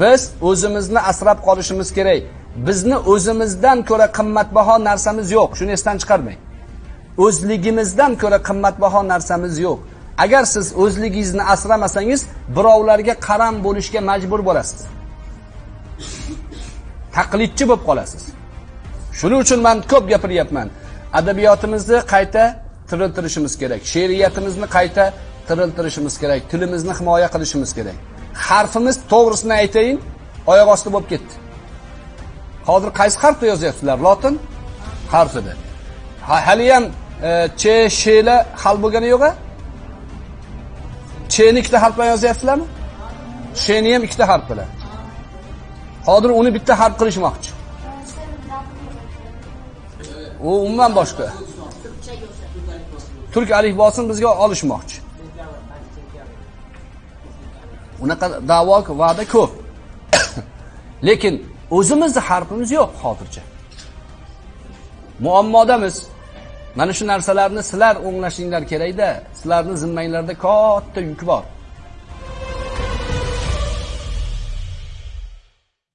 biz o'zimizni asrab qolishimiz kerak. Bizni o'zimizdan ko'ra qimmatbaho narsamiz yo'q. Shuni esdan chiqarmang. O'zligimizdan ko'ra qimmatbaho narsamiz yo'q. Agar siz o'zligingizni asramasangiz birovlarga qaram bo'lishga majbur bo'lasiz. Taqlidchi bo'lib qolasiz. Shuning uchun man ko'p gapiryapman. Adabiyotimizni qayta tiriltirishimiz kerak. She'riyatimizni qayta tiriltirishimiz kerak. Tilimizni himoya qilishimiz kerak. Harfimiz to'g'risini aytayin oyoq osti bo'lib ketdi. Hozir qaysi harfda yozyapsizlar? Lotin harfida. Ha- haliyam e, ch shla hal bo'lgani yo'q a chni ikkita harf bilan yozyapsizlarmi? Sheni ham ikkita harf bilan. Hozir uni bitta harf qilishmoqchi. U umuman boshqa. Turk alifbosini bizga olishmoqchi. Unaqa da'vo va'da ko'p. Lekin o'zimizni harfimiz yo'q hozircha. Muammodamiz. Mana shu narsalarni sizlar o'nglashinglar kerakda. Sizlarni zimmanglarda katta yuk bor.